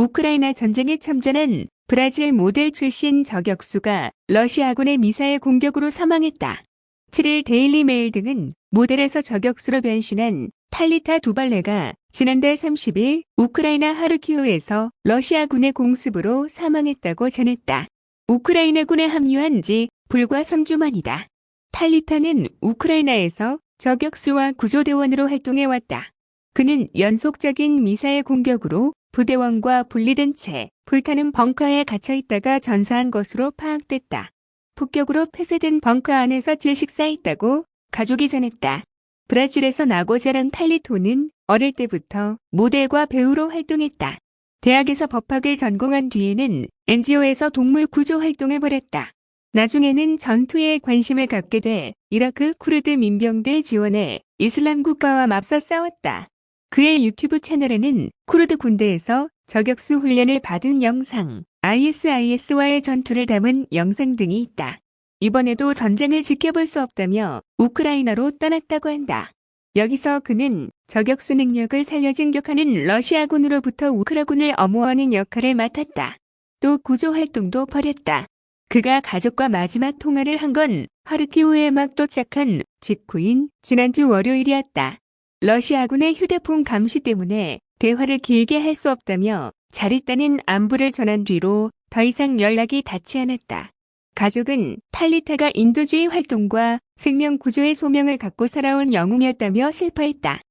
우크라이나 전쟁에 참전한 브라질 모델 출신 저격수가 러시아군의 미사일 공격으로 사망했다. 7일 데일리 메일 등은 모델에서 저격수로 변신한 탈리타 두발레가 지난달 30일 우크라이나 하르키우에서 러시아군의 공습으로 사망했다고 전했다. 우크라이나군에 합류한 지 불과 3주 만이다. 탈리타는 우크라이나에서 저격수와 구조대원으로 활동해왔다. 그는 연속적인 미사일 공격으로 부대원과 분리된 채 불타는 벙커에 갇혀 있다가 전사한 것으로 파악됐다. 폭격으로 폐쇄된 벙커 안에서 질식사했다고 가족이 전했다. 브라질에서 나고 자란 탈리토는 어릴 때부터 모델과 배우로 활동했다. 대학에서 법학을 전공한 뒤에는 NGO에서 동물 구조 활동을 벌였다. 나중에는 전투에 관심을 갖게 돼 이라크 쿠르드 민병대 지원해 이슬람 국가와 맞서 싸웠다. 그의 유튜브 채널에는 쿠르드 군대에서 저격수 훈련을 받은 영상, ISIS와의 전투를 담은 영상 등이 있다. 이번에도 전쟁을 지켜볼 수 없다며 우크라이나로 떠났다고 한다. 여기서 그는 저격수 능력을 살려 진격하는 러시아군으로부터 우크라군을 엄호하는 역할을 맡았다. 또 구조 활동도 벌였다. 그가 가족과 마지막 통화를 한 건 하르키우에 막 도착한 직후인 지난주 월요일이었다. 러시아군의 휴대폰 감시 때문에 대화를 길게 할 수 없다며 잘 있다는 안부를 전한 뒤로 더 이상 연락이 닿지 않았다. 가족은 탈리타가 인도주의 활동과 생명 구조의 소명을 갖고 살아온 영웅이었다며 슬퍼했다.